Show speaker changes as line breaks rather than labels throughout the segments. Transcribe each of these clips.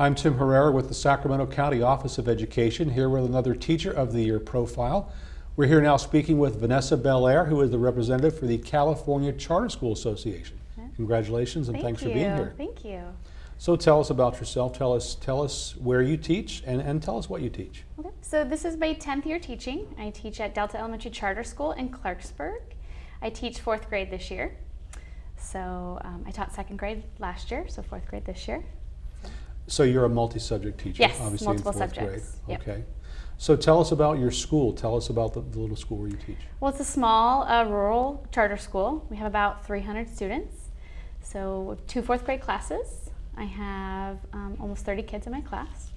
I'm Tim Herrera with the Sacramento County Office of Education, here with another Teacher of the Year profile. We're here now speaking with Vanessa Belair, who is the representative for the California Charter School Association. Congratulations and
Thank
thanks
you.
for being here.
Thank you.
So tell us about yourself. Tell us, tell us where you teach and, and tell us what you teach.
Okay. So this is my 10th year teaching. I teach at Delta Elementary Charter School in Clarksburg. I teach fourth grade this year. So um, I taught second grade last year, so fourth grade this year.
So you're a multi-subject teacher,
Yes,
obviously
multiple
in fourth
subjects.
grade.
Yep.
Okay. So tell us about your school. Tell us about the, the little school where you teach.
Well, it's a small uh, rural charter school. We have about 300 students. So two fourth grade classes. I have um, almost 30 kids in my class.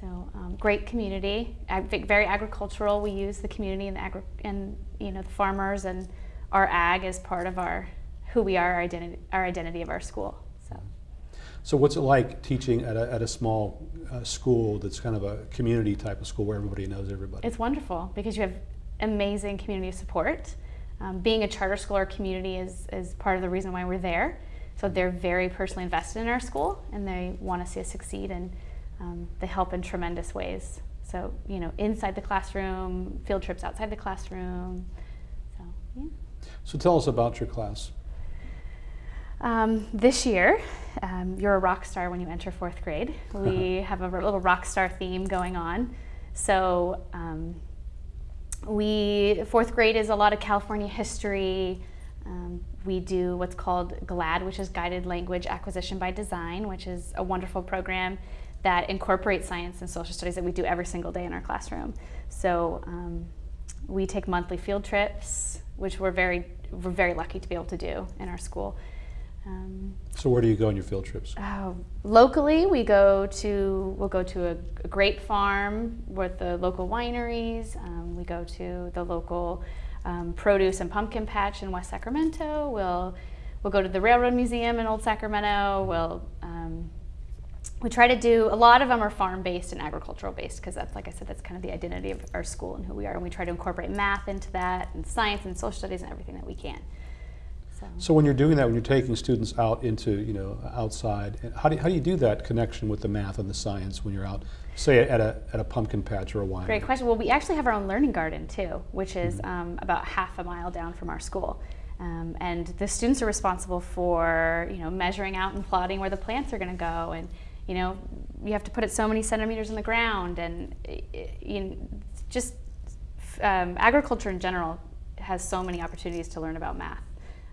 So um, great community, ag- very agricultural. We use the community and the agri- and you know the farmers and our ag as part of our who we are, our identity, our identity of our school. So
what's it like teaching at a, at a small uh, school that's kind of a community type of school where everybody knows everybody?
it's wonderful because you have amazing community support. Um, being a charter school or community is, is part of the reason why we're there. So they're very personally invested in our school and they want to see us succeed and um, they help in tremendous ways. So, you know, inside the classroom, field trips outside the classroom. So, yeah.
So tell us about your class.
Um, this year, um, you're a rock star when you enter fourth grade. We have a little rock star theme going on. So, um, we fourth grade is a lot of California history. Um, we do what's called GLAD, which is Guided Language Acquisition by Design, which is a wonderful program that incorporates science and social studies that we do every single day in our classroom. So um, we take monthly field trips, which we're very we're very lucky to be able to do in our school. Um,
So where do you go on your field trips?
uh, locally, we go to we'll go to a, a grape farm with the local wineries. Um, we go to the local um, produce and pumpkin patch in West Sacramento. We'll we'll go to the Railroad Museum in Old Sacramento. We'll um, we try to do a lot of them are farm based and agricultural based because that's like I said that's kind of the identity of our school and who we are. And we try to incorporate math into that and science and social studies and everything that we can. So.
So when you're doing that, when you're taking students out into, you know, outside, how do, how do you do that connection with the math and the science when you're out, say at a, at a pumpkin patch or a winery?
Great question. Well, we actually have our own learning garden too, which is um, about half a mile down from our school. Um, and the students are responsible for, you know, measuring out and plotting where the plants are going to go. And, you know, you have to put it so many centimeters in the ground. And, you know, just um, agriculture in general has so many opportunities to learn about math.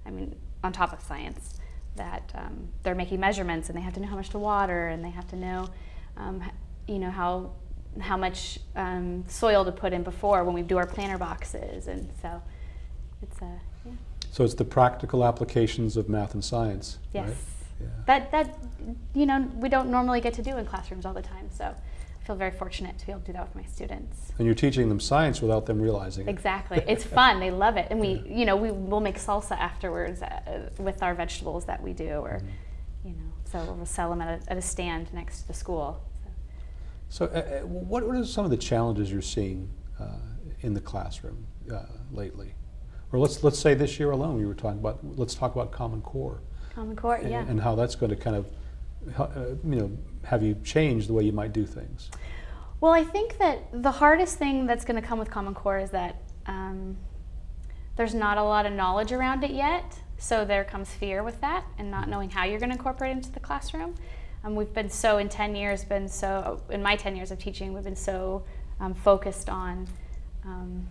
I mean, on top of science, that um, they're making measurements and they have to know how much to water and they have to know, um, you know, how how much um, soil to put in before when we do our planter boxes, and so it's a yeah.
So it's the practical applications of math and science,
yes.
right? Yeah.
That that you know we don't normally get to do in classrooms all the time, so feel very fortunate to be able to do that with my students.
And you're teaching them science without them realizing it.
Exactly. It's fun. They love it. And we, you know, we will make salsa afterwards uh, with our vegetables that we do, or, you know, so we'll sell them at a, at a stand next to the school. So.
So uh, uh, what, what are some of the challenges you're seeing uh, in the classroom uh, lately? Or let's, let's say this year alone, you were talking about, let's talk about Common Core.
Common Core,
and,
yeah.
and how that's going to kind of, you know, have you changed the way you might do things.
Well, I think that the hardest thing that's going to come with Common Core is that um, there's not a lot of knowledge around it yet. So there comes fear with that and not knowing how you're going to incorporate it into the classroom. Um, we've been so, in 10 years, been so, in my 10 years of teaching, we've been so um, focused on um,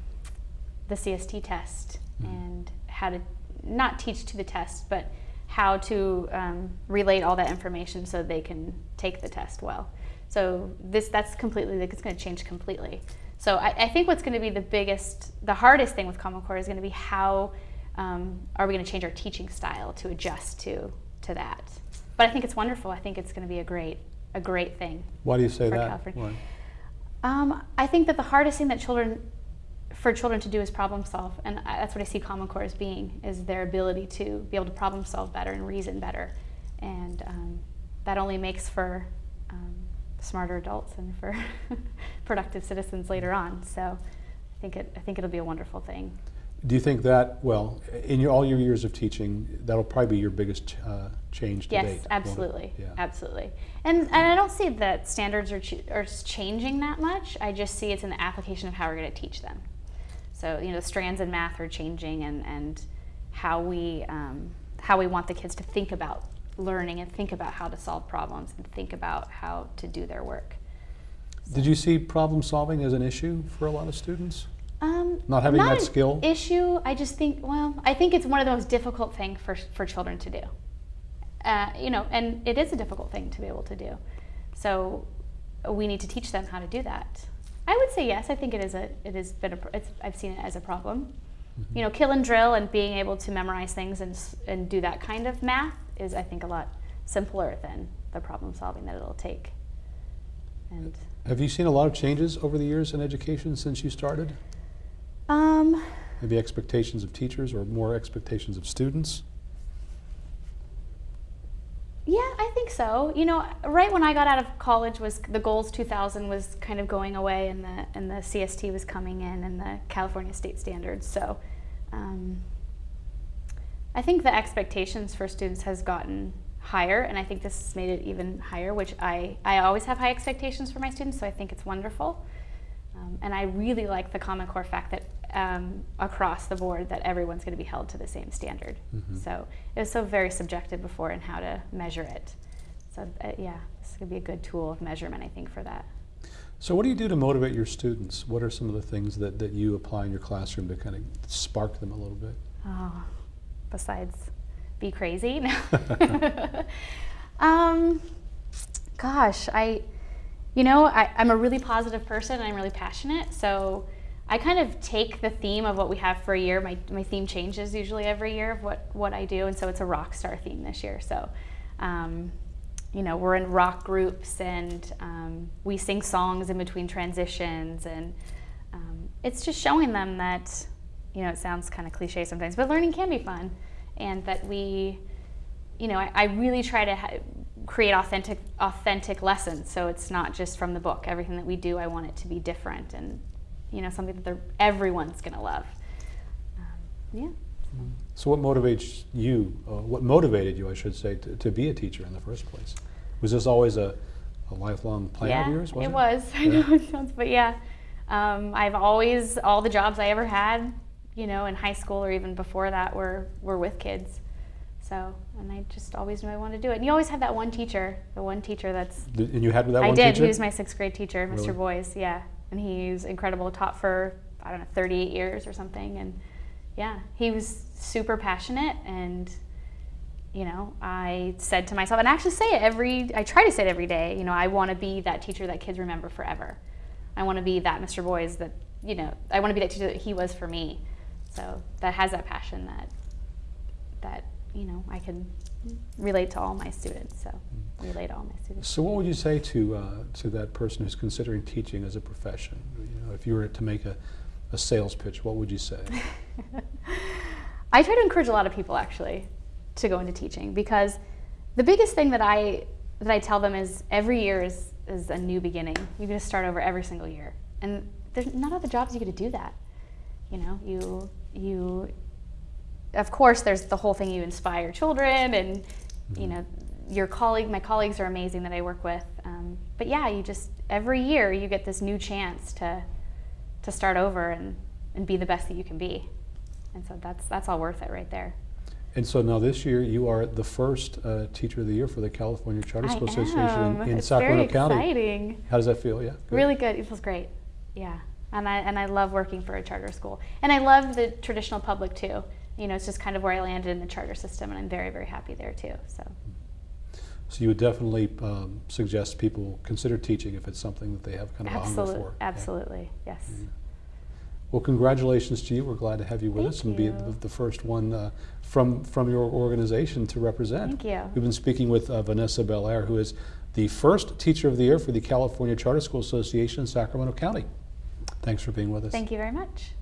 the CST test and how to not teach to the test, but how to um, relate all that information so they can take the test well. So this that's completely like it's going to change completely. So I, I think what's going to be the biggest, the hardest thing with Common Core is going to be how um, are we going to change our teaching style to adjust to to that. But I think it's wonderful. I think it's going to be a great a great thing.
Why do you say
For
that?
Um, I think that the hardest thing that children, for children to do is problem solve, and I, that's what I see Common Core as being, is their ability to be able to problem solve better and reason better, and um, that only makes for um, smarter adults and for productive citizens later on. So, I think it, I think it'll be a wonderful thing.
Do you think that, well, in your, all your years of teaching, that'll probably be your biggest uh, change to date?
Yes,
won't
absolutely,
Yeah.
absolutely. And and I don't see that standards are ch- are changing that much. I just see it's in the application of how we're going to teach them. So you know, strands in math are changing, and and how we um, how we want the kids to think about learning and think about how to solve problems and think about how to do their work.
Did you see problem solving as an issue for a lot of students?
Um,
Not having that
an
skill?
issue. I just think, well, I think it's one of the most difficult things for for children to do. Uh, you know, and it is a difficult thing to be able to do. So we need to teach them how to do that. I would say yes. I think it is a. It has been a it's, I've seen it as a problem. You know, kill and drill and being able to memorize things and and do that kind of math is, I think, a lot simpler than the problem solving that it'll take. And
Have you seen a lot of changes over the years in education since you started?
um,
Maybe expectations of teachers or more expectations of students?
Yeah, I think so. You know, right when I got out of college was the goals 2000 was kind of going away and the and the CST was coming in and the California state standards. So um, I think the expectations for students has gotten higher and I think this has made it even higher, which I, I always have high expectations for my students, so I think it's wonderful. Um, and I really like the Common Core fact that um, across the board that everyone's going to be held to the same standard.
Mhm.
So it was so very subjective before in how to measure it. So uh, yeah, this could be a good tool of measurement, I think, for that.
So what do you do to motivate your students? What are some of the things that, that you apply in your classroom to kind of spark them a little bit?
Oh, besides be crazy? Um, gosh, I, you know, I, I'm a really positive person and I'm really passionate. So I kind of take the theme of what we have for a year. My, my theme changes usually every year of what, what I do. And so it's a rock star theme this year. So, um, you know, we're in rock groups and um, we sing songs in between transitions. And um, it's just showing them that, you know, it sounds kind of cliche sometimes, but learning can be fun. And that we, you know, I, I really try to create authentic, authentic lessons. So it's not just from the book. Everything that we do, I want it to be different and, you know, something that everyone's going to love. Um, yeah.
So what motivates you, uh, what motivated you, I should say, to, to be a teacher in the first place? Was this always a, a lifelong plan
yeah,
of yours? Was
it
it,
was. I know it sounds, but yeah, um, I've always all the jobs I ever had, you know, in high school or even before that were were with kids. So, and I just always knew I wanted to do it. And you always have that one teacher, the one teacher that's.
And you had that
I
one
did.
teacher?
He was my sixth grade teacher, Mr.
Really?
Boyce. Yeah, and he's incredible. Taught for I don't know 38 years or something, and yeah, he was super passionate and you know, I said to myself, and I actually say it every, I try to say it every day, you know, I want to be that teacher that kids remember forever. I want to be that Mr. Boyce that, you know, I want to be that teacher that he was for me. So that has that passion that, that, you know, I can relate to all my students. So relate to all my students.
So what would you say to, uh, to that person who's considering teaching as a profession? You know, if you were to make a, a sales pitch, what would you say?
I try to encourage a lot of people actually to go into teaching because the biggest thing that I that I tell them is every year is is a new beginning. You get to start over every single year, and there's not of the jobs you get to do that. You know, you you. Of course, there's the whole thing. You inspire children, and you know your colleague. My colleagues are amazing that I work with. Um, but yeah, you just every year you get this new chance to to start over and and be the best that you can be. And so that's that's all worth it right there.
And so now this year, you are the first uh, Teacher of the Year for the California Charter
I
School Association in, in Sacramento County.
exciting.
How does that feel? Yeah. good.
Really good. It feels great. Yeah. And I and I love working for a charter school. And I love the traditional public too. You know, it's just kind of where I landed in the charter system and I'm very, very happy there too. So
So you would definitely um, suggest people consider teaching if it's something that they have kind of a hunger
absolutely
for. Yeah.
absolutely. Yes.
Well, congratulations to you. We're glad to have you with
Thank
us and be
you.
the, the first one uh, from from your organization to represent.
Thank you.
We've been speaking with uh, Vanessa Belair, who is the first Teacher of the Year for the California Charter School Association in Sacramento County. Thanks for being with us.
Thank you very much.